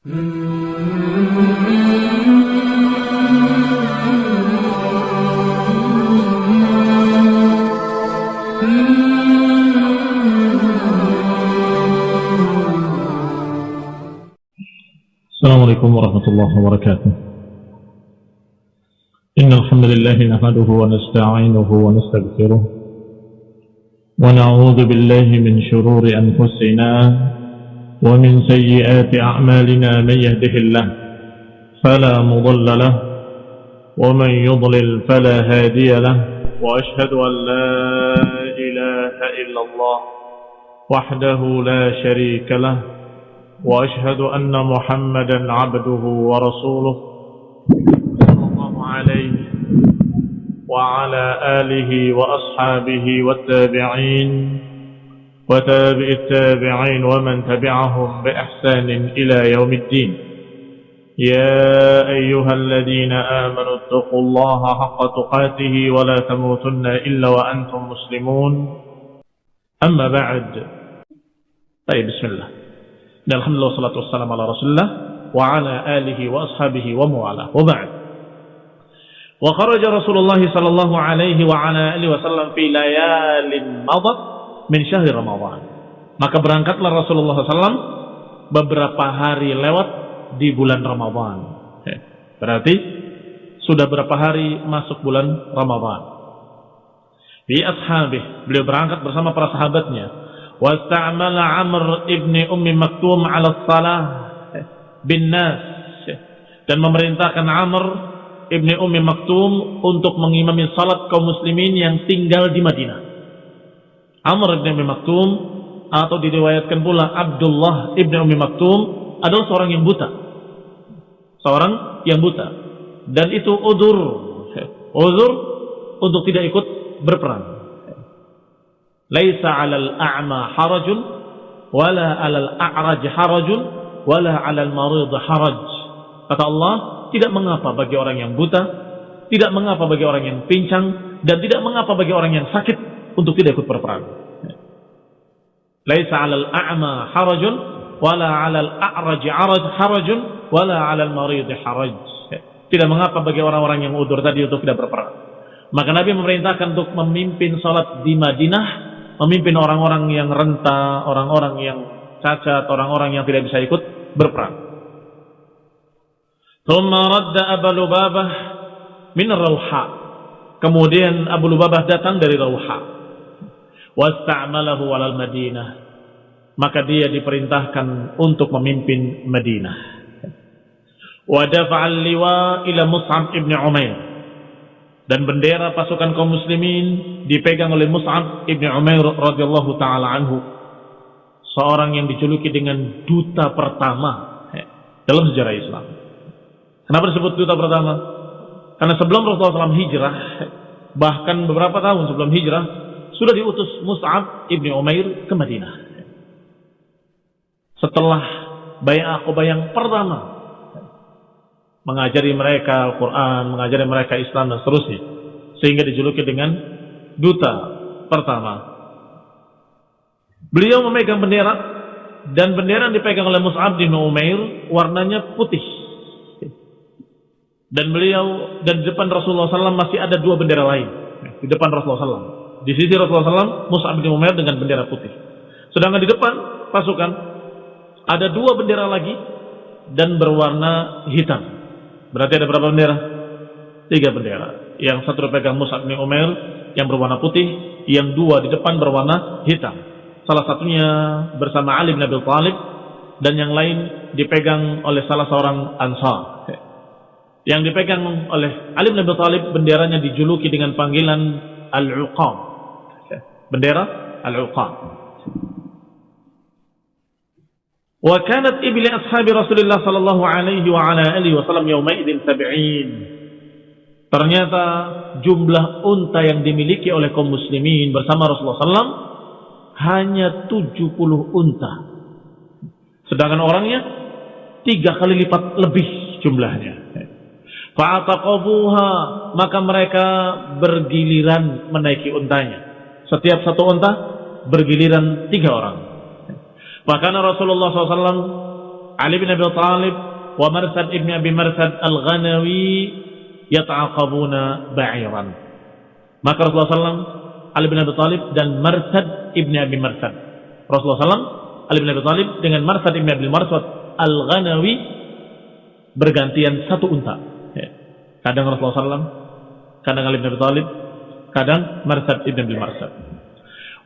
السلام عليكم ورحمة الله وبركاته. إن الحمد لله نحمده ونستعينه ونستغفره ونعوذ بالله من شرور أنفسنا ومن سيئات أعمالنا من يهده الله فلا مضل له ومن يضلل فلا هادي له وأشهد أن لا إله إلا الله وحده لا شريك له وأشهد أن محمدا عبده ورسوله صلى الله عليه وعلى آله وأصحابه والتابعين وتابع التابعين ومن تبعهم بإحسان إلى يوم الدين. يا أيها الذين آمنوا اتقوا الله حق تقاته ولا تموتن إلا وأنتم مسلمون. أما بعد. طيب بسم الله. الحمد لله والصلاة والسلام على رسول الله وعلى آله وأصحابه وموالاه. وبعد. وخرج رسول الله صلى الله عليه وعلى آله وسلم في ليال مضت. min syahri Ramadhan. Maka berangkatlah Rasulullah SAW beberapa hari lewat di bulan Ramadhan. Berarti sudah berapa hari masuk bulan Ramadhan? Bi ashabih, beliau berangkat bersama para sahabatnya. Wasta'amala Amr ibni Ummi Maktum ala salah bin nas. Dan memerintahkan Amr ibni Ummi Maktum untuk mengimami salat kaum muslimin yang tinggal di Madinah. Amr bin Ummi Maktum atau diriwayatkan pula Abdullah ibn Ummi Maktum adalah seorang yang buta. Seorang yang buta. Dan itu udur. Udur untuk tidak ikut berperang. Laisa 'alal a'ma harajun wala 'alal a'raj harajun wala 'alal marid haraj. Kata Allah, tidak mengapa bagi orang yang buta, tidak mengapa bagi orang yang pincang dan tidak mengapa bagi orang yang sakit untuk tidak ikut berperang laisa 'alal a'ma harajun wala 'alal a'raj harajun wala 'alal marid haraj tidak mengapa bagi orang-orang yang udur tadi untuk tidak berperang maka Nabi memerintahkan untuk memimpin salat di Madinah memimpin orang-orang yang renta, orang-orang yang cacat, orang-orang yang tidak bisa ikut berperang. Thumma radda Abu Lubabah min Rauha. Kemudian Abu Lubabah datang dari Rauha. Wasta'malahu alal Madinah. Maka dia diperintahkan untuk memimpin Madinah. Wa dafa'al liwa ila Mus'ab ibn Umair dan bendera pasukan kaum muslimin dipegang oleh Mus'ab ibn Umair radhiyallahu taala anhu seorang yang dijuluki dengan duta pertama dalam sejarah Islam. Kenapa disebut duta pertama? Karena sebelum Rasulullah SAW hijrah, bahkan beberapa tahun sebelum hijrah, sudah diutus Mus'ab ibn Umair ke Madinah. Setelah bayang Aqabah yang pertama mengajari mereka Al-Quran, mengajari mereka Islam dan seterusnya. Sehingga dijuluki dengan duta pertama. Beliau memegang bendera dan bendera yang dipegang oleh Mus'ab bin Umair warnanya putih. Dan beliau dan di depan Rasulullah SAW masih ada dua bendera lain di depan Rasulullah SAW. Di sisi Rasulullah SAW Mus'ab bin Umair dengan bendera putih. Sedangkan di depan pasukan ada dua bendera lagi dan berwarna hitam. Berarti ada berapa bendera? Tiga bendera. Yang satu dipegang Mus'ab bin Umair yang berwarna putih, yang dua di depan berwarna hitam. Salah satunya bersama Ali bin Abi Thalib dan yang lain dipegang oleh salah seorang Ansar. Yang dipegang oleh Ali bin Abi Thalib benderanya dijuluki dengan panggilan Al-Uqam bendera al-uqab wa kanat ibli ashabi Rasulullah sallallahu alaihi wa ala alihi wasallam yauma idzin 70 ternyata jumlah unta yang dimiliki oleh kaum muslimin bersama Rasulullah sallam hanya 70 unta. Sedangkan orangnya tiga kali lipat lebih jumlahnya. Fa'ataqabuha maka mereka bergiliran menaiki untanya. Setiap satu unta bergiliran tiga orang. Bahkan Rasulullah SAW Ali bin Abi Thalib wa Marsad ibn Abi Marsad al-Ghanawi yata'aqabuna ba'iran. Maka Rasulullah SAW, Ali bin Abi Thalib dan Marsad ibn Abi Marsad. Rasulullah SAW, Ali bin Abi Thalib dengan Marsad ibn Abi Marsad al-Ghanawi bergantian satu unta. Kadang Rasulullah SAW, kadang Ali bin Abi Thalib, kadang Marsad ibn Abi Marsad.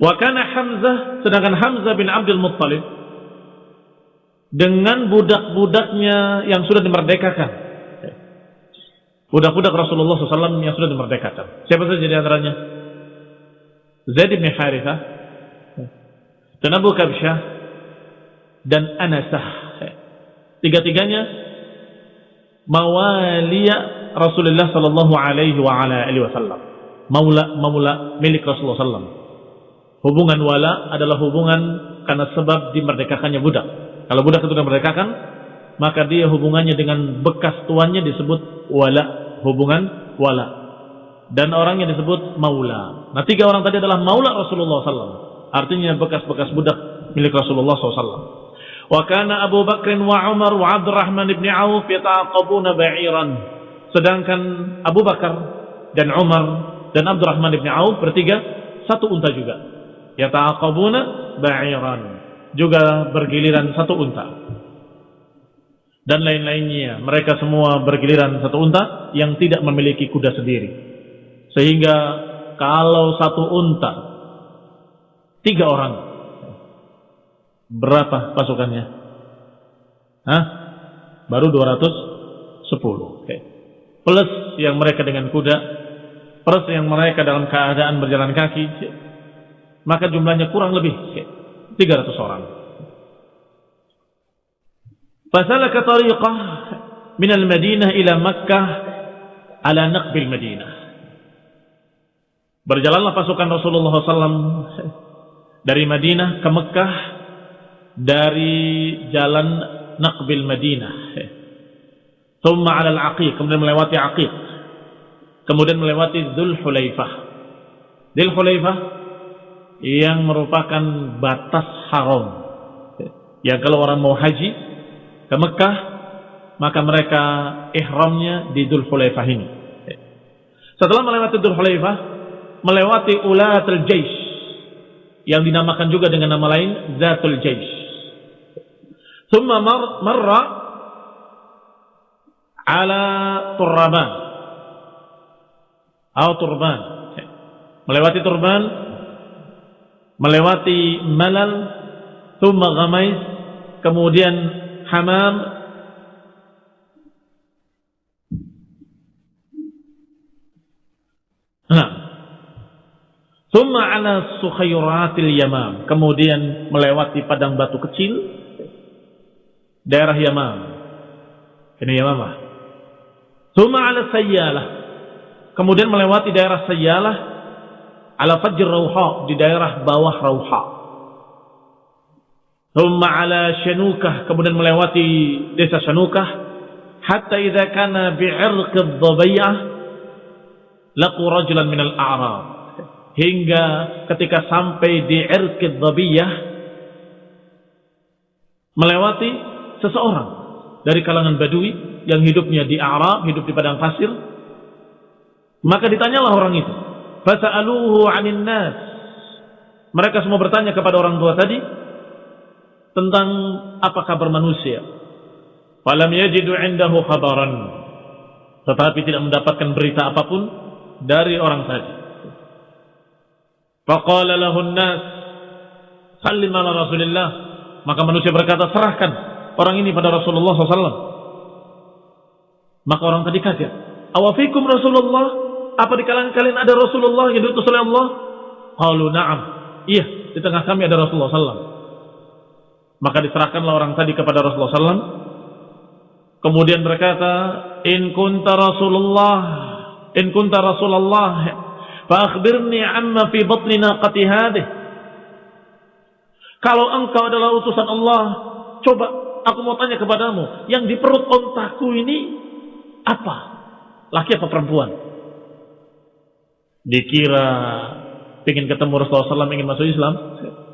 Wa kana Hamzah sedangkan Hamzah bin Abdul Muttalib dengan budak-budaknya yang sudah dimerdekakan. Budak-budak Rasulullah SAW yang sudah dimerdekakan. Siapa saja di antaranya? Zaid bin Harithah dan Abu Kabsyah dan Anasah. Tiga-tiganya mawaliya Rasulullah sallallahu alaihi wa ala alihi wasallam. Maula maula milik Rasulullah sallallahu Hubungan wala adalah hubungan karena sebab dimerdekakannya budak. Kalau budak itu dimerdekakan, maka dia hubungannya dengan bekas tuannya disebut wala, hubungan wala. Dan orangnya disebut maula. Nah tiga orang tadi adalah maula Rasulullah SAW. Artinya bekas-bekas budak milik Rasulullah SAW. Wa kana Abu Bakr wa Umar wa Abdurrahman ibn Auf yata'aqabuna ba'iran. Sedangkan Abu Bakar dan Umar dan Abdurrahman ibn Auf bertiga satu unta juga. Yata'aqabuna ba'iran juga bergiliran satu unta. Dan lain-lainnya. Mereka semua bergiliran satu unta yang tidak memiliki kuda sendiri. Sehingga kalau satu unta, tiga orang, berapa pasukannya? Hah? Baru 210. Okay. Plus yang mereka dengan kuda, plus yang mereka dalam keadaan berjalan kaki, maka jumlahnya kurang lebih 300 orang. Fasalaka tariqah min al-Madinah ila Makkah ala naqbil Madinah. Berjalanlah pasukan Rasulullah SAW dari Madinah ke Mekah dari jalan Naqbil Madinah. Thumma ala al-Aqiq, kemudian melewati Aqiq. Kemudian melewati Dhul Hulaifah. Dhul Hulaifah yang merupakan batas haram. Yang kalau orang mau haji ke Mekah, maka mereka ihramnya di Dhul Hulaifah ini. Setelah melewati Dhul Hulaifah, melewati Ulatul Jaish yang dinamakan juga dengan nama lain Zatul Jaish. Thumma mar marra ala Turban. Atau Turban. Melewati Turban. Melewati Malal, thumma Ghamais, kemudian Hamam, Nah, thumma ala Sukhairatil Yamam, kemudian melewati padang batu kecil, daerah Yamam. Ini Yamamah. Thumma ala Sayyalah, kemudian melewati daerah Sayyalah, ala Fajr Rauha di daerah bawah Rauha. Thumma ala Shanukah kemudian melewati desa Shanukah. Hatta idza kana bi'irq ad-dhabi'ah laqu rajulan min al-a'rab hingga ketika sampai di irq ad-dhabiyah melewati seseorang dari kalangan Badui yang hidupnya di Arab, hidup di padang pasir maka ditanyalah orang itu Fasa'aluhu 'anil nas. Mereka semua bertanya kepada orang tua tadi tentang apa kabar manusia. Falam yajidu 'indahu khabaran. Tetapi tidak mendapatkan berita apa pun dari orang tadi. Faqala lahu nas sallim ala Rasulillah. Maka manusia berkata, serahkan orang ini pada Rasulullah SAW. Maka orang tadi kaget. Awafikum Rasulullah apa di kalangan kalian ada Rasulullah yang diutus oleh Allah? Qalu na'am. Iya, di tengah kami ada Rasulullah sallallahu Maka diserahkanlah orang tadi kepada Rasulullah sallallahu Kemudian berkata, "In kunta Rasulullah, in kunta Rasulullah, fa akhbirni amma fi batni naqati hadhihi." Kalau engkau adalah utusan Allah, coba aku mau tanya kepadamu, yang di perut ontaku ini apa? Laki apa perempuan? Dikira ingin ketemu Rasulullah SAW ingin masuk Islam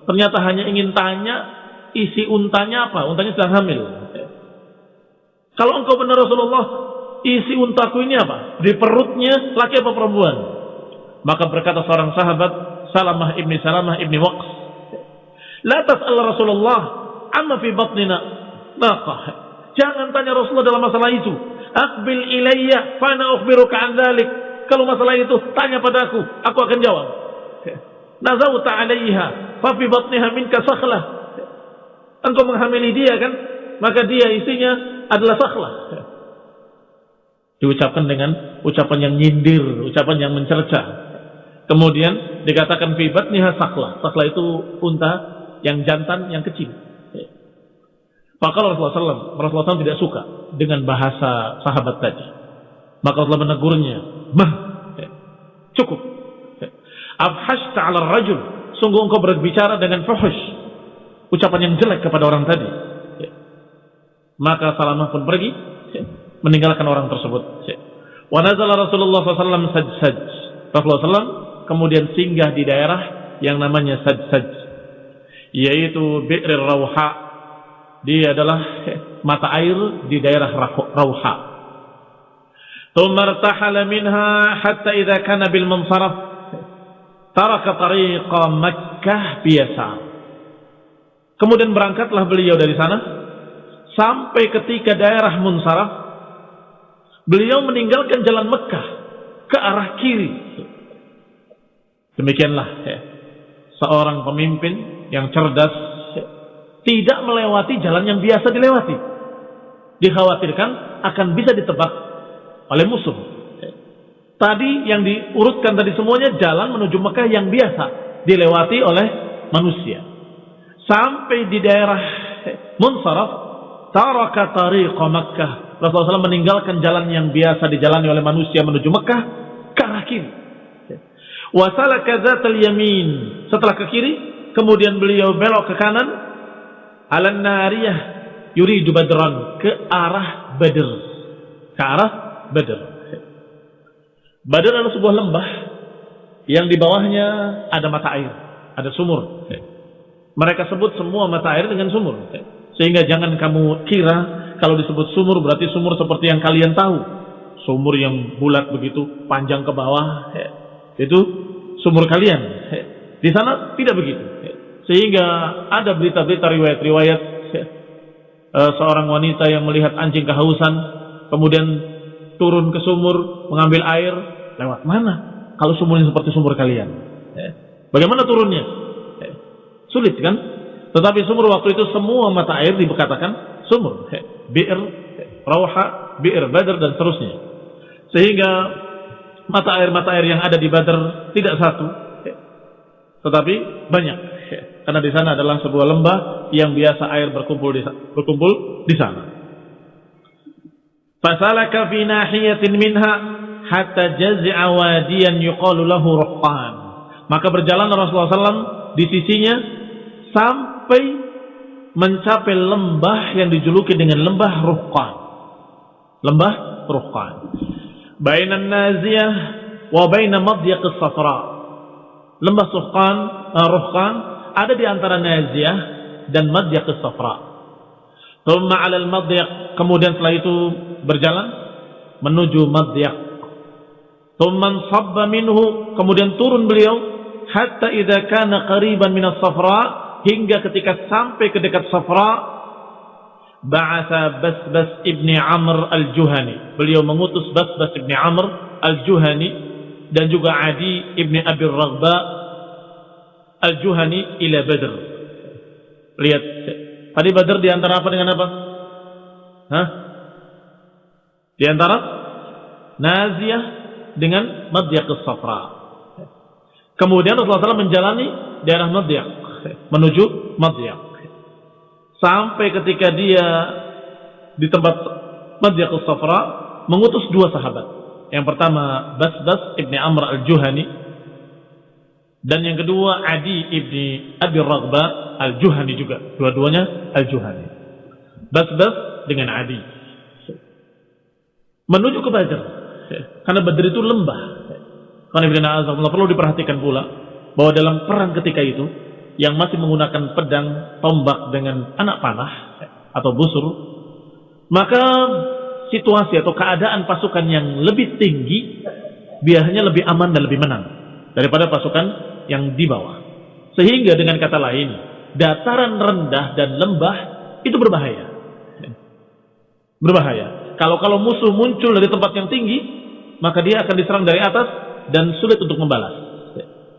ternyata hanya ingin tanya isi untanya apa untanya sedang hamil Kalau engkau benar Rasulullah, isi untaku ini apa? Di perutnya laki apa perempuan? Maka berkata seorang sahabat, Salamah ibni Salamah ibni Waqs. La tas'al Rasulullah amma fi batnina naqah. Jangan tanya Rasulullah dalam masalah itu. Akbil ilayya fana ukhbiruka an. Kalau masalah itu tanya padaku, aku akan jawab. Nazawta 'alayha fa fi batniha minka sakhlah. Engkau menghamili dia kan? Maka dia isinya adalah sakhlah. Diucapkan dengan ucapan yang nyindir, ucapan yang mencerca. Kemudian dikatakan fi batniha sakhlah. Sakhlah itu unta yang jantan yang kecil. Maka Rasulullah SAW, Rasulullah SAW tidak suka dengan bahasa sahabat tadi. Maka Rasulullah menegurnya, mah, cukup. Abhash ta'ala rajul, sungguh engkau berbicara dengan fuhush, ucapan yang jelek kepada orang tadi. Maka Salamah pun pergi, meninggalkan orang tersebut. Wa nazala Rasulullah SAW sajsaj. Rasulullah SAW kemudian singgah di daerah yang namanya sajsaj. Yaitu Bi'rir Rawha dia adalah mata air di daerah Rauha. Hatta idza kana bil munsaraf taraka tariqa Makkah biasa. Kemudian berangkatlah beliau dari sana sampai ketika daerah Munsaraf beliau meninggalkan jalan Mekah ke arah kiri. Demikianlah ya, seorang pemimpin yang cerdas tidak melewati jalan yang biasa dilewati. Dikhawatirkan akan bisa ditebak oleh musuh. Tadi yang diurutkan tadi semuanya jalan menuju Mekah yang biasa dilewati oleh manusia. Sampai di daerah Munsaraf, taraka tariqa Makkah. Rasulullah SAW meninggalkan jalan yang biasa dijalani oleh manusia menuju Mekah ke arah kiri. Wasalaka zatal yamin. Setelah ke kiri, kemudian beliau belok ke kanan alan nariyah yuridu badran ke arah Badr ke arah Badr. Badr adalah sebuah lembah yang di bawahnya ada mata air ada sumur. Mereka sebut semua mata air dengan sumur. Sehingga jangan kamu kira kalau disebut sumur berarti sumur seperti yang kalian tahu. Sumur yang bulat begitu panjang ke bawah. Itu sumur kalian. Di sana tidak begitu. Sehingga ada berita-berita riwayat-riwayat ya, uh, seorang wanita yang melihat anjing kehausan, kemudian turun ke sumur mengambil air. Lewat mana? Kalau sumurnya seperti sumur kalian. Ya. Bagaimana turunnya? Ya. Sulit kan? Tetapi sumur waktu itu semua mata air dikatakan sumur. Ya. Bir, Rauha, Bir, Badr dan seterusnya. Sehingga mata air-mata air yang ada di Badr tidak satu, tetapi banyak. Karena di sana adalah sebuah lembah yang biasa air berkumpul di berkumpul di sana. Fasalaka fi nahiyatin minha hatta jaz'a wadiyan yuqalu lahu ruhqan. Maka berjalan Rasulullah SAW di sisinya sampai mencapai lembah yang dijuluki dengan lembah Ruhqan. Lembah Ruhqan. Bainan Naziyah wa baina Madyaq Safra. Lembah Suhqan, uh, Ruhqan ada di antara Naziyah dan Madyaq Safra. Thumma 'ala al-Madyaq, kemudian setelah itu berjalan menuju Madyaq. Thumma sabba minhu, kemudian turun beliau hatta idza kana qariban min as-Safra hingga ketika sampai ke dekat Safra ba'atha Basbas ibni Amr al-Juhani. Beliau mengutus Basbas ibni Amr al-Juhani dan juga Adi ibni Abi Raghba Al-Juhani ila Badr. Lihat. Tadi Badr di antara apa dengan apa? Hah? Di antara dengan Madyaq Safra. Kemudian Rasulullah SAW menjalani daerah Madyaq menuju Madyaq. Sampai ketika dia di tempat Madyaq Safra mengutus dua sahabat. Yang pertama Basbas ibni Amr al-Juhani dan yang kedua Adi ibni Abi Raghba Al-Juhani juga. Dua-duanya Al-Juhani. Bas-bas dengan Adi. Menuju ke Badr. Karena Badr itu lembah. Karena perlu diperhatikan pula bahwa dalam perang ketika itu yang masih menggunakan pedang, tombak dengan anak panah atau busur, maka situasi atau keadaan pasukan yang lebih tinggi biasanya lebih aman dan lebih menang daripada pasukan yang di bawah. Sehingga dengan kata lain, dataran rendah dan lembah itu berbahaya. Berbahaya. Kalau kalau musuh muncul dari tempat yang tinggi, maka dia akan diserang dari atas dan sulit untuk membalas.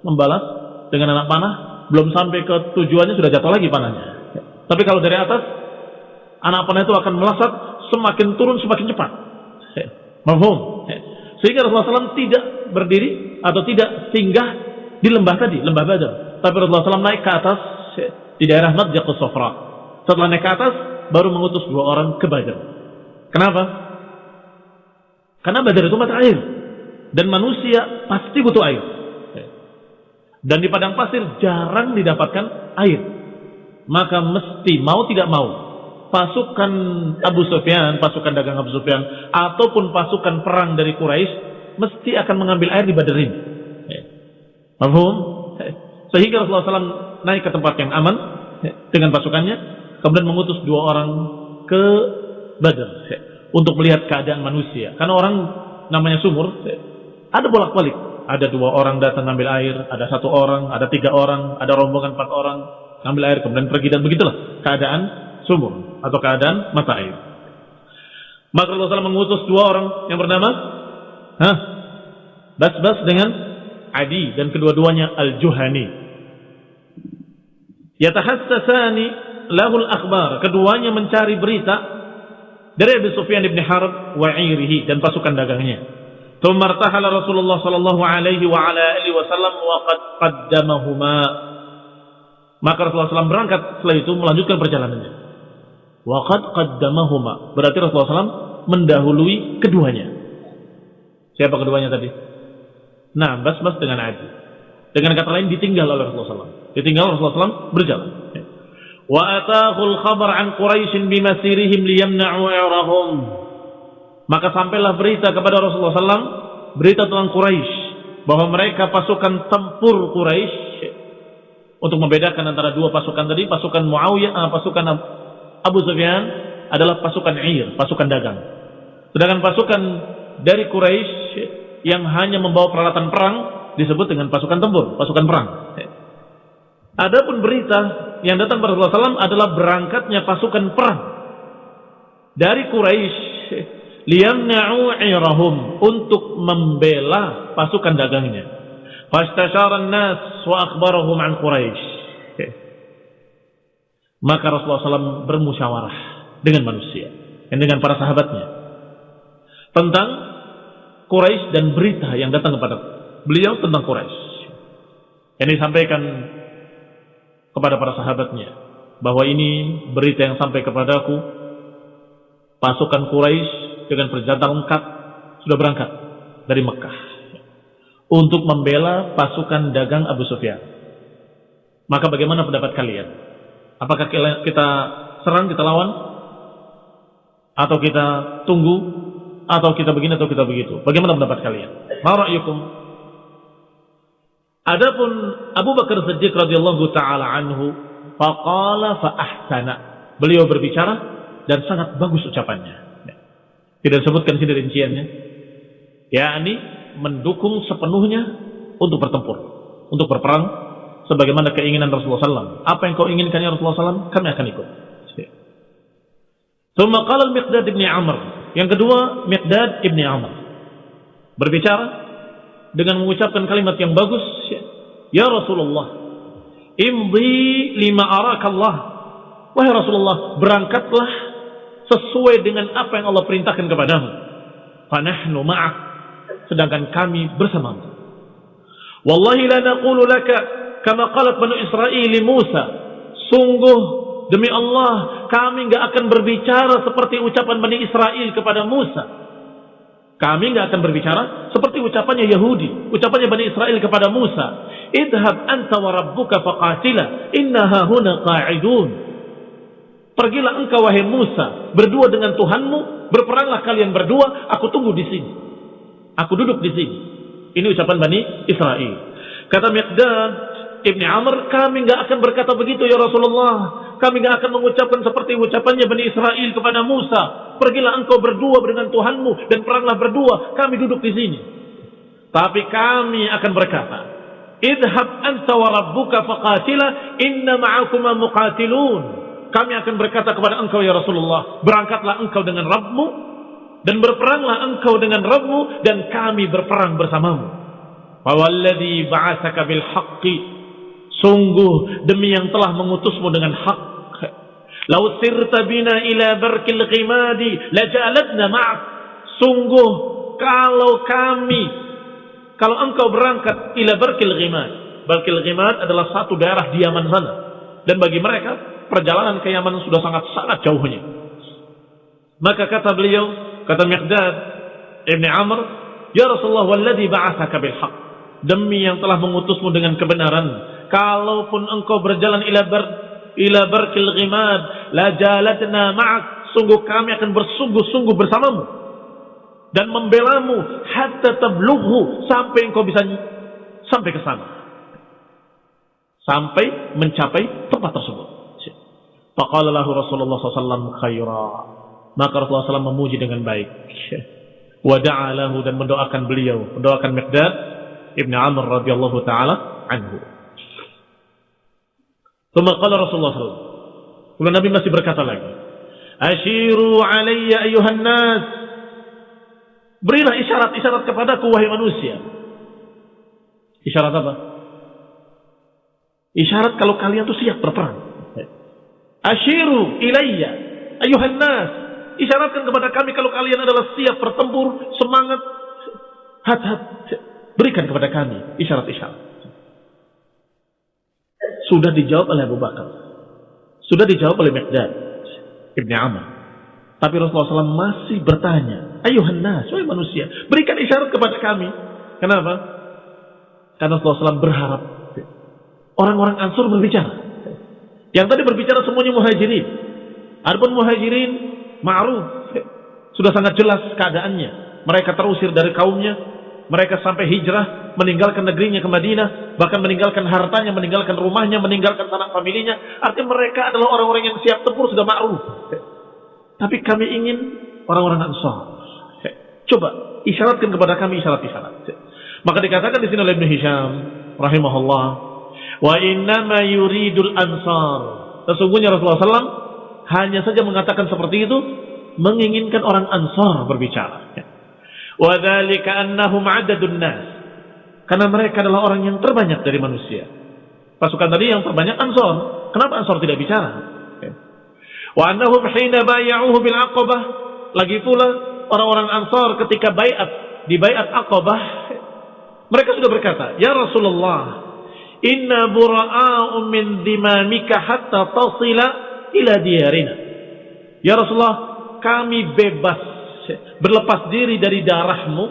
Membalas dengan anak panah, belum sampai ke tujuannya sudah jatuh lagi panahnya. Tapi kalau dari atas, anak panah itu akan melesat semakin turun semakin cepat. Mahfum. Sehingga Rasulullah SAW tidak berdiri atau tidak singgah di lembah tadi, lembah Badar. Tapi Rasulullah SAW naik ke atas di daerah Nadjaqus Sofra. Setelah naik ke atas, baru mengutus dua orang ke Badar. Kenapa? Karena Badar itu mata air. Dan manusia pasti butuh air. Dan di padang pasir jarang didapatkan air. Maka mesti mau tidak mau pasukan Abu Sufyan, pasukan dagang Abu Sufyan, ataupun pasukan perang dari Quraisy mesti akan mengambil air di Badr ini. Mahfum? Sehingga Rasulullah SAW naik ke tempat yang aman dengan pasukannya, kemudian mengutus dua orang ke Badr untuk melihat keadaan manusia. Karena orang namanya sumur, ada bolak-balik. Ada dua orang datang ngambil air, ada satu orang, ada tiga orang, ada rombongan empat orang ngambil air, kemudian pergi dan begitulah keadaan sumur atau keadaan mata air. Maka Rasulullah SAW mengutus dua orang yang bernama Hah? Bas-Bas dengan Adi dan kedua-duanya Al-Juhani. Yatahassasani lahul akhbar. Keduanya mencari berita dari Abu Sufyan ibn Harb wa irihi dan pasukan dagangnya. ثم ارتحل رسول الله صلى الله عليه وعلى اله وسلم وقد قدمهما maka Rasulullah SAW berangkat setelah itu melanjutkan perjalanannya Waqad qaddamahuma. Berarti Rasulullah SAW mendahului keduanya. Siapa keduanya tadi? Nah, bas-bas dengan Adi. Dengan kata lain ditinggal oleh Rasulullah SAW. Ditinggal Rasulullah SAW berjalan. Wa atahul khabar an Quraisy bimasirihim liyamna'u i'rahum. Maka sampailah berita kepada Rasulullah SAW berita tentang Quraisy bahwa mereka pasukan tempur Quraisy untuk membedakan antara dua pasukan tadi, pasukan Muawiyah, uh, pasukan Abu Sufyan adalah pasukan Ir, pasukan dagang. Sedangkan pasukan dari Quraisy yang hanya membawa peralatan perang disebut dengan pasukan tempur, pasukan perang. Adapun berita yang datang pada Rasulullah SAW adalah berangkatnya pasukan perang dari Quraisy liyamna'u irahum untuk membela pasukan dagangnya. Fastashara an-nas wa akhbarahum an Quraisy. Maka Rasulullah SAW bermusyawarah dengan manusia dan dengan para sahabatnya tentang Quraisy dan berita yang datang kepada beliau tentang Quraisy. Yang disampaikan kepada para sahabatnya bahwa ini berita yang sampai kepadaku pasukan Quraisy dengan perjalanan lengkap sudah berangkat dari Mekah untuk membela pasukan dagang Abu Sufyan. Maka bagaimana pendapat kalian? Apakah kita serang, kita lawan? Atau kita tunggu? Atau kita begini atau kita begitu? Bagaimana pendapat kalian? Ma'ra'yukum? Adapun Abu Bakar Siddiq radhiyallahu taala anhu faqala fa ahsana. Beliau berbicara dan sangat bagus ucapannya. Tidak disebutkan sini rinciannya. yakni mendukung sepenuhnya untuk bertempur, untuk berperang sebagaimana keinginan Rasulullah SAW. Apa yang kau inginkan ya Rasulullah SAW, kami akan ikut. Thumma qala al-Miqdad ibn Amr. Yang kedua, Miqdad ibn Amr. Berbicara dengan mengucapkan kalimat yang bagus, Ya Rasulullah, imdi lima arakallah. Wahai Rasulullah, berangkatlah sesuai dengan apa yang Allah perintahkan kepadamu. Fanahnu ma'ak. Sedangkan kami bersamamu. Wallahi la naqulu laka kama qalat Banu Israel Musa sungguh demi Allah kami nggak akan berbicara seperti ucapan Bani Israel kepada Musa. Kami nggak akan berbicara seperti ucapannya Yahudi ucapannya Bani Israel kepada Musa. Idhab anta wa rabbuka faqatila innaha huna qa'idun. Pergilah engkau wahai Musa berdua dengan Tuhanmu berperanglah kalian berdua aku tunggu di sini. Aku duduk di sini. Ini ucapan Bani Israel. Kata Miqdad Ibni Amr, kami nggak akan berkata begitu ya Rasulullah. Kami nggak akan mengucapkan seperti ucapannya Bani Israel kepada Musa. pergilah engkau berdua dengan Tuhanmu dan peranglah berdua, kami duduk di sini. Tapi kami akan berkata, Idhab anta wa rabbuka faqatila inna ma'akuma muqatilun. Kami akan berkata kepada engkau ya Rasulullah, berangkatlah engkau dengan Rabbmu dan berperanglah engkau dengan Rabbmu dan kami berperang bersamamu. Fawalladhi ba'asaka bil haqqi. Sungguh demi yang telah mengutusmu dengan hak. Lau sirta bina ila barkil ghimadi lajalatna ma'ak. Sungguh kalau kami kalau engkau berangkat ila Barkil Ghimad. Barkil adalah satu daerah di Yaman sana. Dan bagi mereka, perjalanan ke Yaman sudah sangat-sangat jauhnya. Maka kata beliau, kata Miqdad Ibn Amr, Ya Rasulullah, walladhi ba'athaka bilhaq. Demi yang telah mengutusmu dengan kebenaran. Kalaupun engkau berjalan ila bar ila barkil ghimad, la jalatna ma'ak. Sungguh kami akan bersungguh-sungguh bersamamu dan membelamu hatta tablughu sampai engkau bisa sampai ke sana. Sampai mencapai tempat tersebut. Faqala lahu Rasulullah SAW khaira. Maka Rasulullah SAW memuji dengan baik. Wada'a lahu dan mendoakan beliau. Mendoakan Miqdad Ibn Amr radhiyallahu ta'ala anhu. Thumma qala Rasulullah SAW. Kemudian Nabi masih berkata lagi. Ashiru alayya ayuhan nas Berilah isyarat-isyarat kepadaku wahai manusia. Isyarat apa? Isyarat kalau kalian tuh siap berperang. Ashiru ilayya ayuhan nas. Isyaratkan kepada kami kalau kalian adalah siap bertempur, semangat, hat-hat. Berikan kepada kami isyarat-isyarat. Sudah dijawab oleh Abu Bakar. Sudah dijawab oleh Miqdad Ibn Amr. Tapi Rasulullah SAW masih bertanya. Ayuhan nas, wahai manusia, berikan isyarat kepada kami. Kenapa? Karena Rasulullah SAW berharap orang-orang Ansur berbicara. Yang tadi berbicara semuanya muhajirin. Adapun muhajirin ma'ruf. Sudah sangat jelas keadaannya. Mereka terusir dari kaumnya. Mereka sampai hijrah, meninggalkan negerinya ke Madinah, bahkan meninggalkan hartanya, meninggalkan rumahnya, meninggalkan tanah familinya. Artinya mereka adalah orang-orang yang siap tempur sudah ma'ruf. Tapi kami ingin orang-orang Ansar Coba isyaratkan kepada kami isyarat-isyarat. Maka dikatakan di sini oleh Ibnu Hisham rahimahullah, wa ma yuridul ansar. Sesungguhnya Rasulullah SAW hanya saja mengatakan seperti itu menginginkan orang ansar berbicara. Wa annahum adadun nas. Karena mereka adalah orang yang terbanyak dari manusia. Pasukan tadi yang terbanyak ansar. Kenapa ansar tidak bicara? Wa annahum hina bay'uhu bil aqabah. Lagi pula orang-orang Ansar ketika bayat di bayat Aqabah mereka sudah berkata, "Ya Rasulullah, inna bura'a'u min dimamika hatta tasila ila diyarina." Ya Rasulullah, kami bebas berlepas diri dari darahmu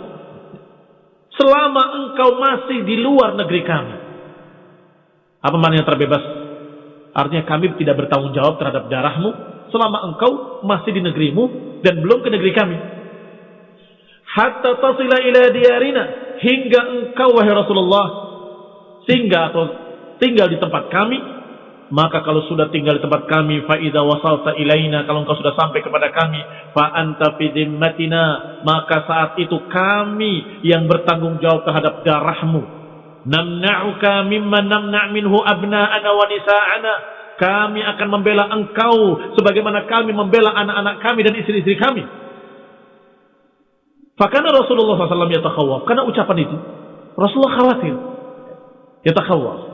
selama engkau masih di luar negeri kami. Apa maknanya terbebas? Artinya kami tidak bertanggung jawab terhadap darahmu selama engkau masih di negerimu dan belum ke negeri kami hatta tasila ila diyarina hingga engkau wahai Rasulullah singgah atau tinggal di tempat kami maka kalau sudah tinggal di tempat kami fa idza wasalta ilaina kalau engkau sudah sampai kepada kami fa anta fi maka saat itu kami yang bertanggung jawab terhadap darahmu namna'uka mimma namna' minhu abna'ana wa nisa'ana kami akan membela engkau sebagaimana kami membela anak-anak kami dan istri-istri kami Fakana Rasulullah SAW yatakhawaf. Karena ucapan itu. Rasulullah khawatir. Yatakhawaf.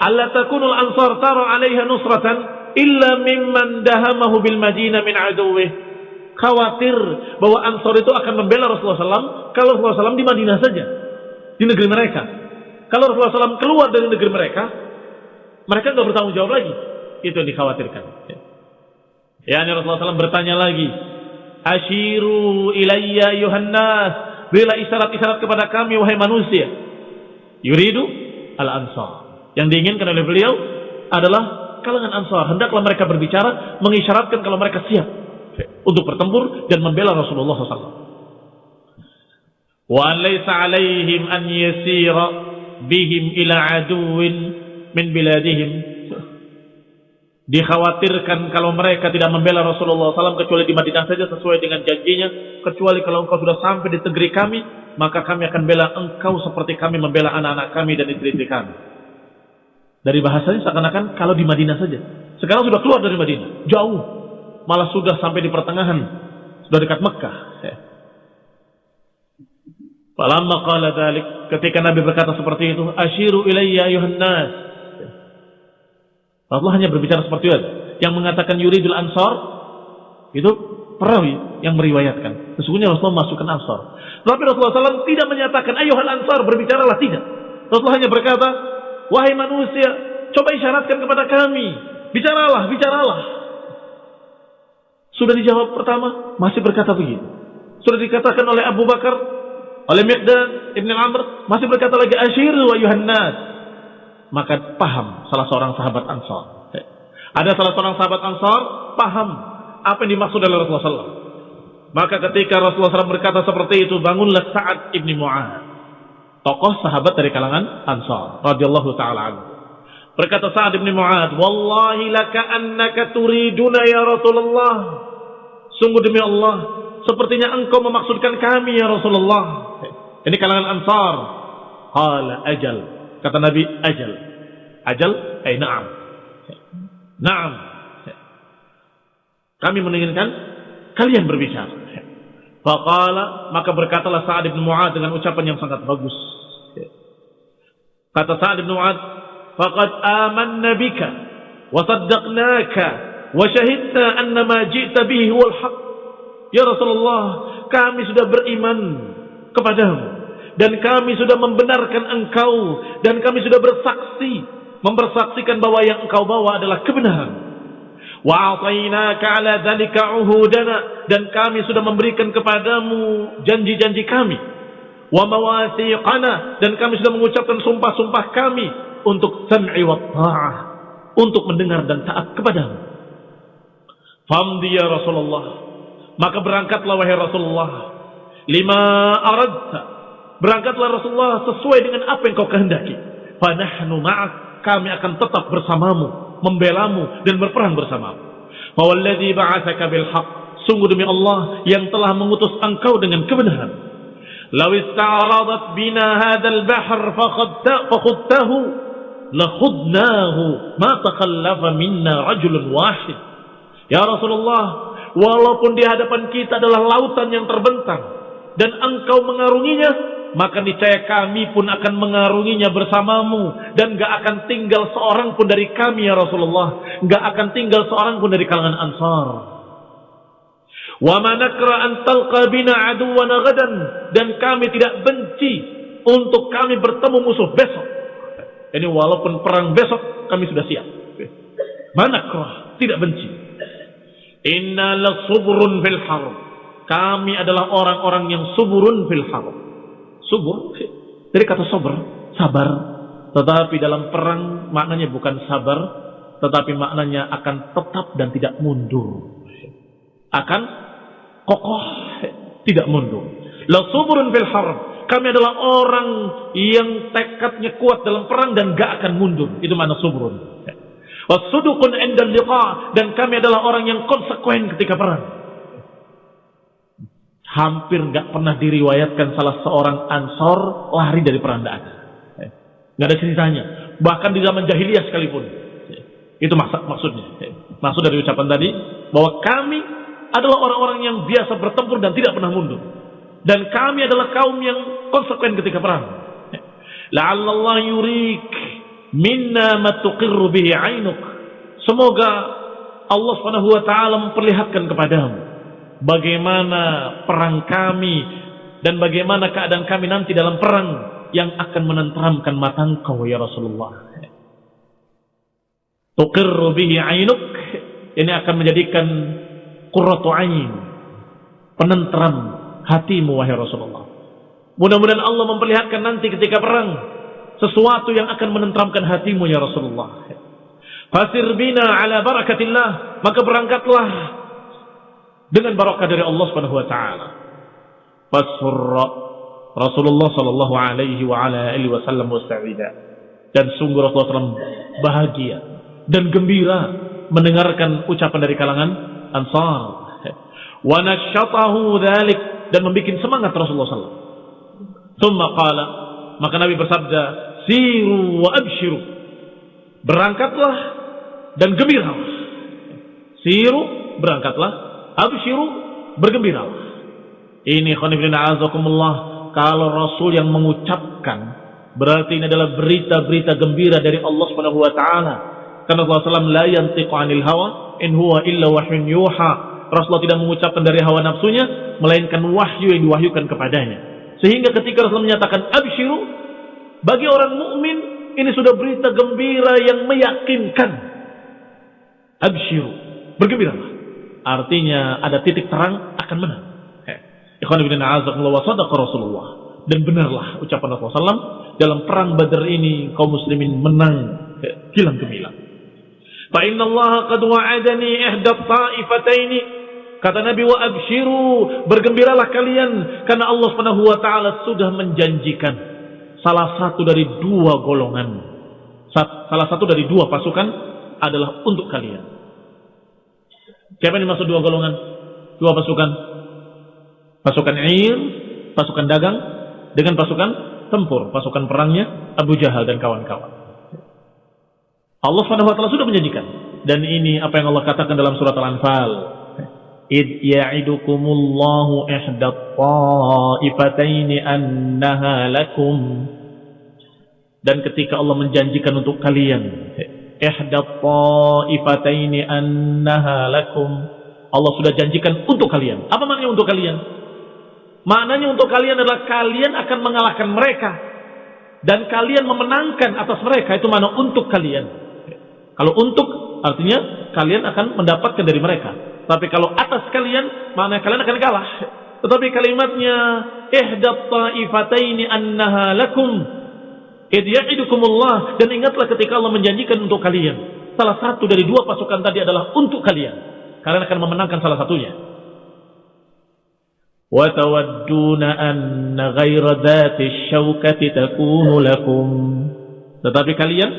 Alla takunul ansar tara alaiha nusratan illa mimman dahamahu bil madinah min aduwih. Khawatir bahwa ansar itu akan membela Rasulullah SAW kalau Rasulullah SAW di Madinah saja. Di negeri mereka. Kalau Rasulullah SAW keluar dari negeri mereka, mereka nggak bertanggung jawab lagi. Itu yang dikhawatirkan. Ya, ini Rasulullah SAW bertanya lagi, Ashiru ilayya yuhannas. Berilah isyarat-isyarat kepada kami wahai manusia. Yuridu al-ansar. Yang diinginkan oleh beliau adalah kalangan ansar. Hendaklah mereka berbicara, mengisyaratkan kalau mereka siap untuk bertempur dan membela Rasulullah SAW. Wa laysa alaihim an yasira bihim ila aduwin min biladihim. Dikhawatirkan kalau mereka tidak membela Rasulullah SAW kecuali di Madinah saja sesuai dengan janjinya. Kecuali kalau engkau sudah sampai di negeri kami, maka kami akan bela engkau seperti kami membela anak-anak kami dan istri-istri kami. Dari bahasanya seakan-akan kalau di Madinah saja. Sekarang sudah keluar dari Madinah, jauh. Malah sudah sampai di pertengahan, sudah dekat Mekah. Ya. Falamma qala dhalik, ketika Nabi berkata seperti itu, asyiru ilayya ayuhan nas. Allah hanya berbicara seperti itu. Yang mengatakan yuridul ansar itu perawi yang meriwayatkan. Sesungguhnya Rasulullah masukkan ansar. Tapi Rasulullah SAW tidak menyatakan ayuhal ansar berbicaralah tidak. Rasulullah hanya berkata, wahai manusia, coba isyaratkan kepada kami. Bicaralah, bicaralah. Sudah dijawab pertama, masih berkata begitu. Sudah dikatakan oleh Abu Bakar, oleh Miqdad Ibn Amr, masih berkata lagi asyiru wa yuhannas. Maka paham salah seorang sahabat Ansar. Ada salah seorang sahabat Ansar paham apa yang dimaksud oleh Rasulullah SAW. Maka ketika Rasulullah SAW berkata seperti itu, bangunlah Sa'ad ibni Mu'ad. Tokoh sahabat dari kalangan Ansar. radhiyallahu ta'ala anhu. Berkata Sa'ad ibni Mu'ad, Wallahi laka annaka turiduna ya Rasulullah. Sungguh demi Allah, sepertinya engkau memaksudkan kami ya Rasulullah. Ini kalangan Ansar. Qala ajal. Kata Nabi, ajal. Ajal, eh na'am. Na'am. Kami menginginkan kalian berbicara. Faqala, maka berkatalah Sa'ad bin Mu'ad dengan ucapan yang sangat bagus. Kata Sa'ad bin Mu'ad, faqad amanna bika wa saddaqnaka wa syahidna anna ma ji'ta bihi huwal haq. Ya Rasulullah, kami sudah beriman kepadamu dan kami sudah membenarkan engkau dan kami sudah bersaksi mempersaksikan bahwa yang engkau bawa adalah kebenaran. Wa'atainaka ala dzalika uhudana dan kami sudah memberikan kepadamu janji-janji kami. Wa mawathiqana dan kami sudah mengucapkan sumpah-sumpah kami untuk sam'i wa ta'ah, untuk mendengar dan taat kepadamu. Famdi ya Rasulullah. Maka berangkatlah wahai Rasulullah. Lima aradta. Berangkatlah Rasulullah sesuai dengan apa yang kau kehendaki. Fanahnu ma'ak. Kami akan tetap bersamamu membelamu dan berperang bersamamu. Fawalladzi ba'atsaka bil. Sungguh demi Allah yang telah mengutus engkau dengan kebenaran. Law ista'radat bina hadzal bahr fakhudtahu lakhudnahu ma takhallafa minna rajulun wahid. Ya Rasulullah, walaupun di hadapan kita adalah lautan yang terbentang dan engkau mengarunginya, maka niscaya kami pun akan mengarunginya bersamamu. Dan gak akan tinggal seorang pun dari kami ya Rasulullah. Gak akan tinggal seorang pun dari kalangan Ansar. Wa manakra an talqa bina aduwana gadan dan kami tidak benci untuk kami bertemu musuh besok. Ini walaupun perang besok kami sudah siap. Manakra tidak benci. Inna la subrun fil kami adalah orang-orang yang suburun fil harb Subur dari kata sober, sabar. Tetapi dalam perang maknanya bukan sabar, tetapi maknanya akan tetap dan tidak mundur. Akan kokoh, tidak mundur. La suburun fil harb. Kami adalah orang yang tekadnya kuat dalam perang dan gak akan mundur. Itu mana suburun. Wasudukun endal liqa. Dan kami adalah orang yang konsekuen ketika perang hampir nggak pernah diriwayatkan salah seorang ansor lari dari perang Nggak ada ceritanya. Bahkan di zaman jahiliyah sekalipun. Itu maksud, maksudnya. Maksud dari ucapan tadi bahwa kami adalah orang-orang yang biasa bertempur dan tidak pernah mundur. Dan kami adalah kaum yang konsekuen ketika perang. La'allallah yurik minna matuqirru bihi ainuk. Semoga Allah taala memperlihatkan kepadamu bagaimana perang kami dan bagaimana keadaan kami nanti dalam perang yang akan menenteramkan mata engkau ya Rasulullah. Tuqirru bihi ainuk ini akan menjadikan qurratu ain penenteram hatimu wahai Rasulullah. Mudah-mudahan Allah memperlihatkan nanti ketika perang sesuatu yang akan menenteramkan hatimu ya Rasulullah. Fasir bina ala barakatillah maka berangkatlah dengan barakah dari Allah Subhanahu wa taala. Fasurra Rasulullah sallallahu alaihi wa ala alihi wasallam musta'ida. Dan sungguh Rasulullah SAW bahagia dan gembira mendengarkan ucapan dari kalangan Ansar. Wa nasyatahu dzalik dan membuat semangat Rasulullah SAW. Tsumma qala, maka Nabi bersabda, "Siru wa abshiru." Berangkatlah dan gembira. Siru, berangkatlah, abshiru, bergembira. Ini khonifina azakumullah kalau Rasul yang mengucapkan berarti ini adalah berita-berita gembira dari Allah Subhanahu wa taala. Karena Rasulullah SAW la yantiqu 'anil hawa in huwa illa wahyun yuha. Rasulullah tidak mengucapkan dari hawa nafsunya melainkan wahyu yang diwahyukan kepadanya. Sehingga ketika Rasulullah menyatakan absyiru bagi orang mukmin ini sudah berita gembira yang meyakinkan. Absyiru, bergembiralah. Artinya ada titik terang akan menang. Ikhwan ibn a'azakumullah wa sadaqa Rasulullah. Dan benarlah ucapan Rasulullah SAW dalam perang Badar ini kaum muslimin menang kilang gemilang. Fa inna Allah qad wa'adani ihda ta'ifataini kata Nabi wa abshiru bergembiralah kalian karena Allah Subhanahu wa taala sudah menjanjikan salah satu dari dua golongan salah satu dari dua pasukan adalah untuk kalian. Siapa yang dimaksud dua golongan? Dua pasukan. Pasukan Ir, pasukan dagang dengan pasukan tempur, pasukan perangnya Abu Jahal dan kawan-kawan. Allah taala sudah menjanjikan dan ini apa yang Allah katakan dalam surat Al-Anfal. Id ya'idukumullahu ihda ta'ifataini annaha lakum. Dan ketika Allah menjanjikan untuk kalian ihda ta'ifataini annaha lakum. Allah sudah janjikan untuk kalian. Apa maknanya untuk kalian? Maknanya untuk kalian adalah kalian akan mengalahkan mereka dan kalian memenangkan atas mereka itu mana untuk kalian. Kalau untuk artinya kalian akan mendapatkan dari mereka. Tapi kalau atas kalian maknanya kalian akan kalah. Tetapi kalimatnya ihdat taifataini annaha lakum Idiya'idukumullah dan ingatlah ketika Allah menjanjikan untuk kalian. Salah satu dari dua pasukan tadi adalah untuk kalian. Kalian akan memenangkan salah satunya. Wa tawadduna anna ghaira dhati syaukati takunu lakum. Tetapi kalian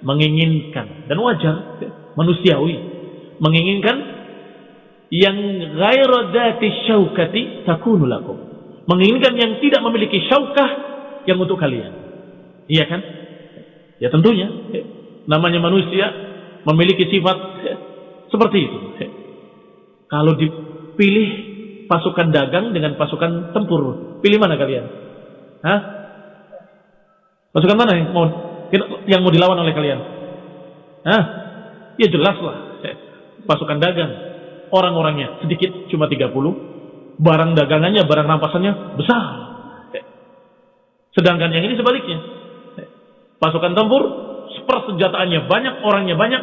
menginginkan dan wajar manusiawi menginginkan yang ghaira dhati syaukati takunu lakum. Menginginkan yang tidak memiliki syaukah yang untuk kalian iya kan ya tentunya namanya manusia memiliki sifat seperti itu kalau dipilih pasukan dagang dengan pasukan tempur. Pilih mana kalian? Hah? Pasukan mana yang mau yang mau dilawan oleh kalian? Hah? Ya jelas lah. Pasukan dagang. Orang-orangnya sedikit cuma 30. Barang dagangannya, barang rampasannya besar. Sedangkan yang ini sebaliknya Pasukan tempur, persenjataannya banyak, orangnya banyak,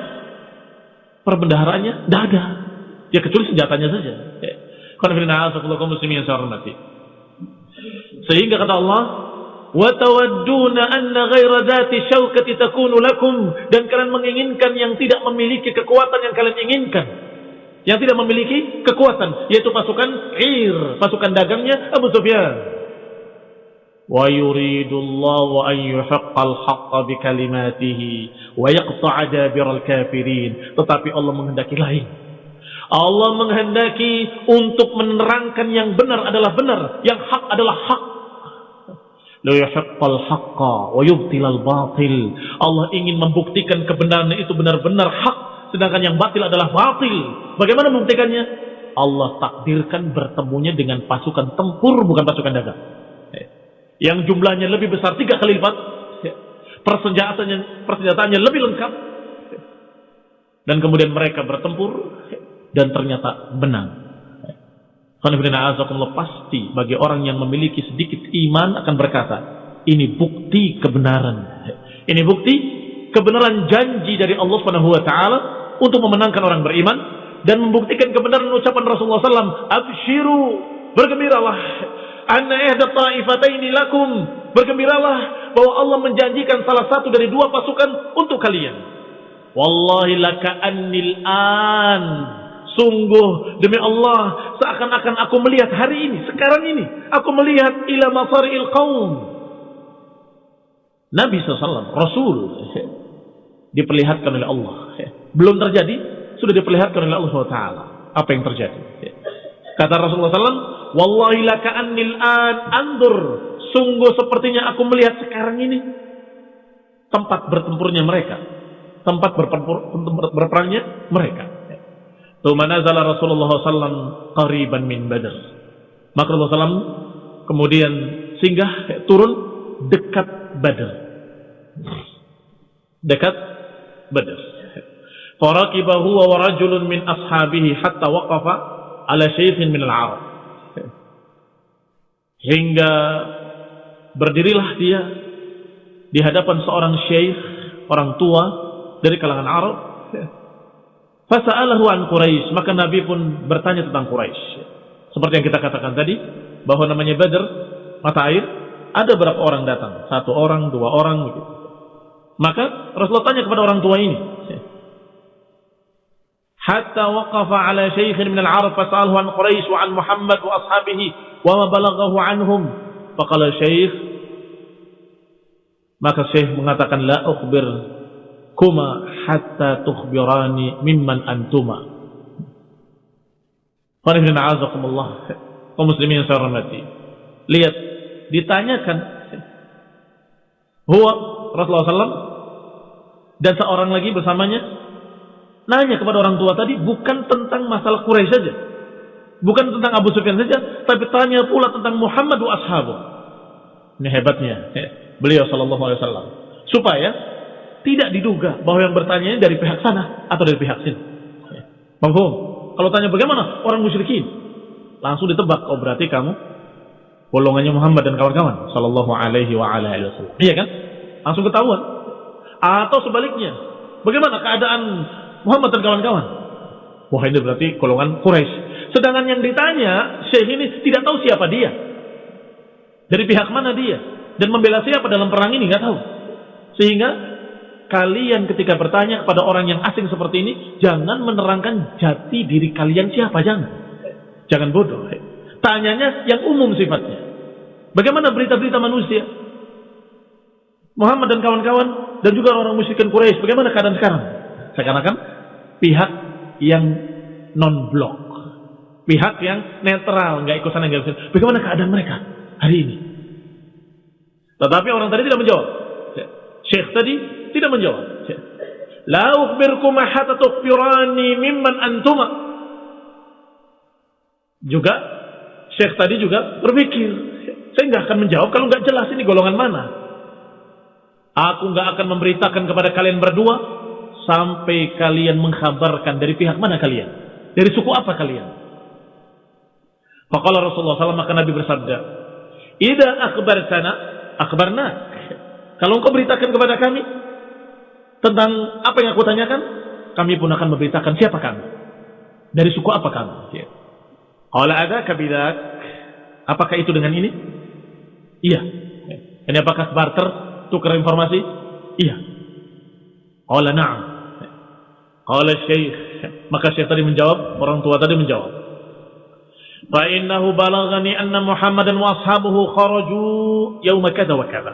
perbendaharaannya tidak ada. Ya kecuali senjatanya saja. Sehingga kata Allah, وَتَوَدُّونَ أَنَّ غَيْرَ ذَاتِ شَوْكَةِ تَكُونُ لَكُمْ Dan kalian menginginkan yang tidak memiliki kekuatan yang kalian inginkan. Yang tidak memiliki kekuatan. Yaitu pasukan Ir, pasukan dagangnya Abu Sufyan. وَيُرِيدُ اللَّهُ أَنْ يُحَقَّ الْحَقَّ بِكَلِمَاتِهِ وَيَقْطَعَ دَابِرَ الْكَافِرِينَ Tetapi Allah menghendaki lain. Allah menghendaki untuk menerangkan yang benar adalah benar, yang hak adalah hak. La yuhiqqal haqqa wa yubtilal batil. Allah ingin membuktikan kebenaran itu benar-benar hak, sedangkan yang batil adalah batil. Bagaimana membuktikannya? Allah takdirkan bertemunya dengan pasukan tempur bukan pasukan dagang. Yang jumlahnya lebih besar tiga kali lipat. Persenjataannya, persenjataannya lebih lengkap. Dan kemudian mereka bertempur dan ternyata benang. pasti bagi orang yang memiliki sedikit iman akan berkata, ini bukti kebenaran. Ini bukti kebenaran janji dari Allah Subhanahu wa taala untuk memenangkan orang beriman dan membuktikan kebenaran ucapan Rasulullah SAW, "Abshiru, bergembiralah. Anna ihda ta'ifataini lakum." Bergembiralah bahwa Allah menjanjikan salah satu dari dua pasukan untuk kalian. Wallahi laka annil an Sungguh demi Allah seakan-akan aku melihat hari ini, sekarang ini aku melihat ila masari'il qaum. Nabi SAW, Rasul diperlihatkan oleh Allah. Belum terjadi, sudah diperlihatkan oleh Allah Taala apa yang terjadi. Kata Rasulullah SAW, Wallahi laka annil an andur. Sungguh sepertinya aku melihat sekarang ini tempat bertempurnya mereka. Tempat bertempur, berperangnya mereka. Tuma nazala Rasulullah SAW qariban min badr. Maka Rasulullah SAW kemudian singgah turun dekat badr. Dekat badr. Faraqibahu wa rajulun min ashabihi hatta waqafa ala syekhin min al-Arab hingga berdirilah dia di hadapan seorang syekh, orang tua dari kalangan Arab. Fasa'alahu an Quraisy, maka Nabi pun bertanya tentang Quraisy. Seperti yang kita katakan tadi, bahwa namanya Badr, mata air, ada berapa orang datang? Satu orang, dua orang begitu. Maka Rasulullah tanya kepada orang tua ini. Hatta waqafa ala syaikhin min al-Arab fasa'alahu an Quraisy wa an Muhammad wa ashabihi wa ma balaghahu anhum. Faqala syekh maka syekh mengatakan la ukhbir kuma hatta tukhbirani mimman antuma. Qanifin a'azakumullah. Kaum muslimin yang saya hormati lihat ditanyakan huwa Rasulullah SAW dan seorang lagi bersamanya nanya kepada orang tua tadi bukan tentang masalah Quraisy saja. Bukan tentang Abu Sufyan saja, tapi tanya pula tentang Muhammad wa ashabu. Ini hebatnya ya, beliau sallallahu alaihi wasallam. Supaya tidak diduga bahwa yang bertanya dari pihak sana atau dari pihak sini. Ya. Kalau tanya bagaimana orang musyrikin, langsung ditebak. Oh berarti kamu golongannya Muhammad dan kawan-kawan sallallahu alaihi wa alihi wasallam. Iya kan? Langsung ketahuan. Atau sebaliknya, bagaimana keadaan Muhammad dan kawan-kawan. Wah ini berarti golongan Quraisy. Sedangkan yang ditanya, Syekh ini tidak tahu siapa dia. Dari pihak mana dia. Dan membela siapa dalam perang ini, nggak tahu. Sehingga kalian ketika bertanya kepada orang yang asing seperti ini, jangan menerangkan jati diri kalian siapa, jangan. Jangan bodoh. Tanyanya yang umum sifatnya. Bagaimana berita-berita manusia? Muhammad dan kawan-kawan dan juga orang-orang musyrikin Quraisy, bagaimana keadaan sekarang? Seakan-akan pihak yang non blok, pihak yang netral, nggak ikut sana nggak ikut. Bagaimana keadaan mereka hari ini? Tetapi orang tadi tidak menjawab. Syekh tadi tidak menjawab. La ukhbirkum hatta tukhbirani mimman antuma. Juga Syekh tadi juga berpikir, saya nggak akan menjawab kalau nggak jelas ini golongan mana. Aku nggak akan memberitakan kepada kalian berdua sampai kalian mengkhabarkan dari pihak mana kalian? Dari suku apa kalian? Faqala Rasulullah SAW maka Nabi bersabda, "Idza akhbartana akhbarna." Kalau engkau beritakan kepada kami tentang apa yang aku tanyakan, kami pun akan memberitakan siapa kami. Dari suku apa kami? Ya. Qala ada kabidak. Apakah itu dengan ini? Iya. Ini apakah barter tukar informasi? Iya. Qala na'am. Qala Syekh, maka Syekh tadi menjawab, orang tua tadi menjawab. Anna Muhammadan wa ashabuhu kharaju yauma kadza wa kadza.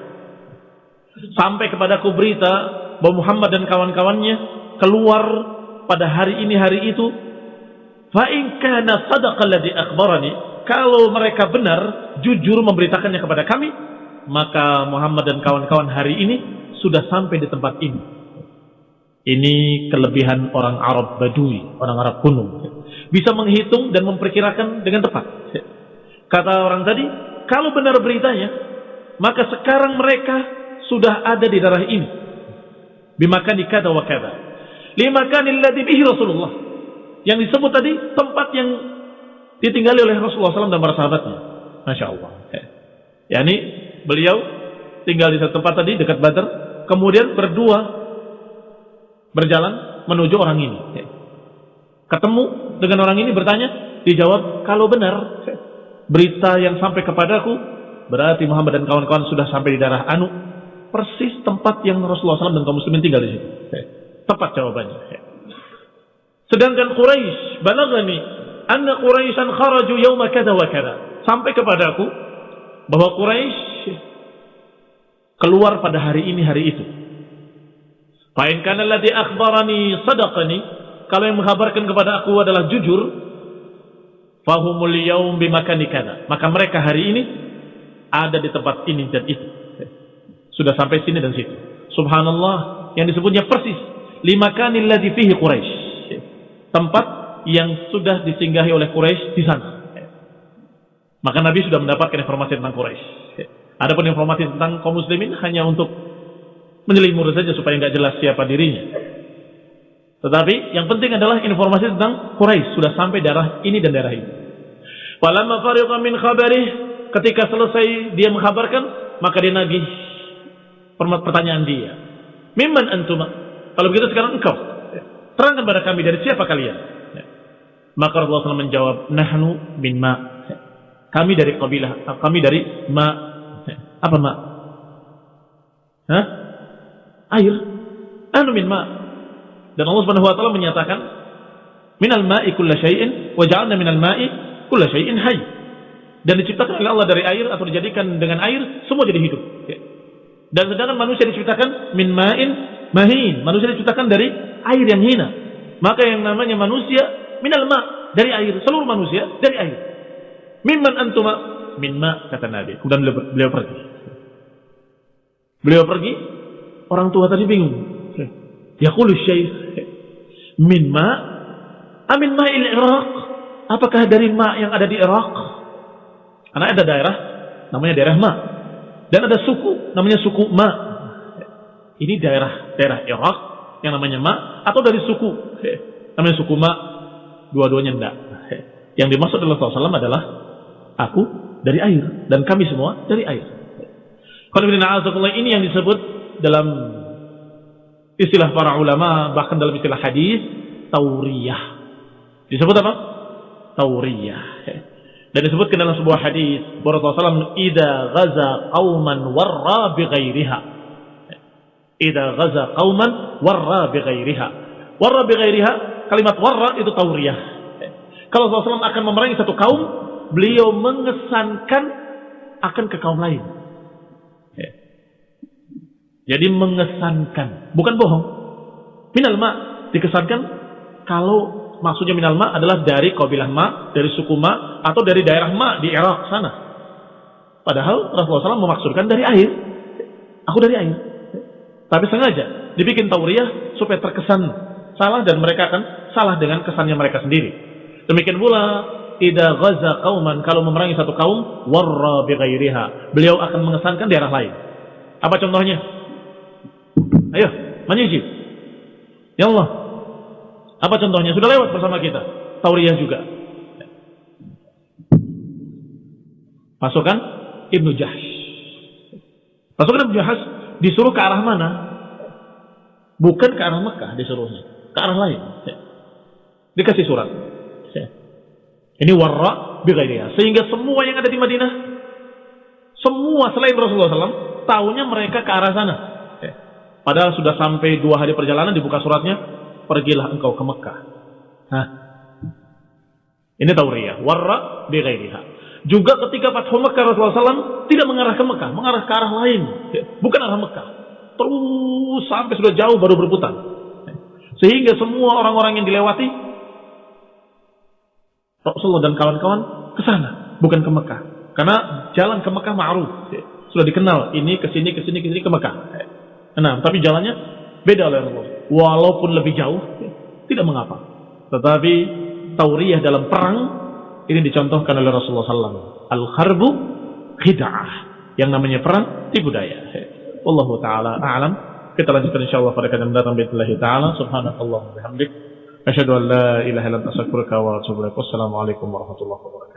Sampai kepadaku berita bahwa Muhammad dan kawan-kawannya keluar pada hari ini hari itu. Fa in kana sadaqa alladhi akhbarani, kalau mereka benar jujur memberitakannya kepada kami, maka Muhammad dan kawan-kawan hari ini sudah sampai di tempat ini ini kelebihan orang Arab Badui, orang Arab kuno. Bisa menghitung dan memperkirakan dengan tepat. Kata orang tadi, kalau benar beritanya, maka sekarang mereka sudah ada di daerah ini. Bimakan kata wa kata. Limakanil ladzi bihi Rasulullah. Yang disebut tadi tempat yang ditinggali oleh Rasulullah SAW dan para sahabatnya. Masya Allah. Ya, ini beliau tinggal di satu tempat tadi dekat Badar. Kemudian berdua berjalan menuju orang ini. Ketemu dengan orang ini bertanya, dijawab, kalau benar berita yang sampai kepadaku, berarti Muhammad dan kawan-kawan sudah sampai di daerah Anu, persis tempat yang Rasulullah SAW dan kaum muslimin tinggal di situ. Tepat jawabannya. Sedangkan Quraisy balagani anna Quraisyan kharaju yauma kada wa kada. Sampai kepadaku bahwa Quraisy keluar pada hari ini hari itu. Fa'in kana alladhi akhbarani sadaqani. kalau yang menghabarkan kepada aku adalah jujur, fahumul yaum bimakani kada. Maka mereka hari ini ada di tempat ini dan itu. Sudah sampai sini dan situ. Subhanallah, yang disebutnya persis lima kali ladzi fihi Quraisy. Tempat yang sudah disinggahi oleh Quraisy di sana. Maka Nabi sudah mendapatkan informasi tentang Quraisy. Adapun informasi tentang kaum muslimin hanya untuk menyelimur saja supaya nggak jelas siapa dirinya. Tetapi yang penting adalah informasi tentang Quraisy sudah sampai daerah ini dan daerah ini. Falamma fariqa min khabarih ketika selesai dia menghabarkan maka dia nagih pertanyaan dia. Mimman antuma? Kalau begitu sekarang engkau terangkan kepada kami dari siapa kalian? Maka Rasulullah SAW menjawab, nahnu min ma. Kami dari kabilah, kami dari ma. Apa ma? Hah? Air. Nahnu min ma. Dan Allah Subhanahu wa taala menyatakan, "Minal ma'i kullu syai'in wa ja'alna minal ma'i kullu syai'in hayy." Dan diciptakan oleh Allah dari air atau dijadikan dengan air semua jadi hidup. Dan sedangkan manusia diciptakan min ma'in mahin. Manusia diciptakan dari air yang hina. Maka yang namanya manusia minal ma dari air. Seluruh manusia dari air. Mimman antuma min ma kata Nabi. Kemudian beliau pergi. Beliau pergi. Orang tua tadi bingung. Yaqulu syekh min ma amin ma'il Iraq. Apakah dari ma yang ada di Irak? Karena ada daerah namanya daerah ma dan ada suku namanya suku Ma. Ini daerah daerah Irak yang namanya Ma atau dari suku namanya suku Ma. Dua-duanya enggak. Yang dimaksud oleh Rasulullah SAW adalah aku dari air dan kami semua dari air. Kalau ini yang disebut dalam istilah para ulama bahkan dalam istilah hadis tauriyah. Disebut apa? Tauriyah. Dan disebutkan dalam sebuah hadis Rasulullah SAW ida ghaza qauman warra bi ghairiha. Ida ghaza qauman warra bi ghairiha. Warra bi ghairiha, kalimat warra itu tauriyah. Kalau Rasulullah SAW akan memerangi satu kaum, beliau mengesankan akan ke kaum lain. Jadi mengesankan, bukan bohong. Minal ma dikesankan kalau maksudnya minal ma adalah dari kabilah ma, dari suku ma, atau dari daerah ma di Irak sana. Padahal Rasulullah SAW memaksudkan dari air. Aku dari air. Tapi sengaja dibikin tauriyah supaya terkesan salah dan mereka akan salah dengan kesannya mereka sendiri. Demikian pula ida ghaza kauman kalau memerangi satu kaum warra bi Beliau akan mengesankan daerah lain. Apa contohnya? Ayo, menyijib. Ya Allah, apa contohnya? Sudah lewat bersama kita. Tauriyah juga. Pasukan Ibnu Jahsh. Pasukan Ibnu Jahsh disuruh ke arah mana? Bukan ke arah Mekah disuruhnya. Ke arah lain. Dikasih surat. Ini warra bighairiha. Sehingga semua yang ada di Madinah, semua selain Rasulullah SAW, tahunya mereka ke arah sana. Padahal sudah sampai dua hari perjalanan dibuka suratnya, pergilah engkau ke Mekah. Hah. Ini tauriyah. Warra bighairiha. Juga ketika Fathu Mekah Rasulullah SAW tidak mengarah ke Mekah, mengarah ke arah lain. Bukan arah Mekah. Terus sampai sudah jauh baru berputar. Sehingga semua orang-orang yang dilewati Rasulullah dan kawan-kawan ke sana, bukan ke Mekah. Karena jalan ke Mekah ma'ruf. Sudah dikenal ini ke sini ke sini ke sini ke Mekah. Nah, tapi jalannya beda oleh Rasulullah walaupun lebih jauh tidak mengapa. Tetapi tauriyah dalam perang ini dicontohkan oleh Rasulullah SAW. Al-harbu khida'ah. Yang namanya perang tipu daya. Wallahu taala a'lam. Kita lanjutkan insyaallah pada kali mendatang bismillah taala. Subhanakallah wa bihamdik. Asyhadu an la ilaha illa anta astaghfiruka wa. Wassalamualaikum warahmatullahi wabarakatuh.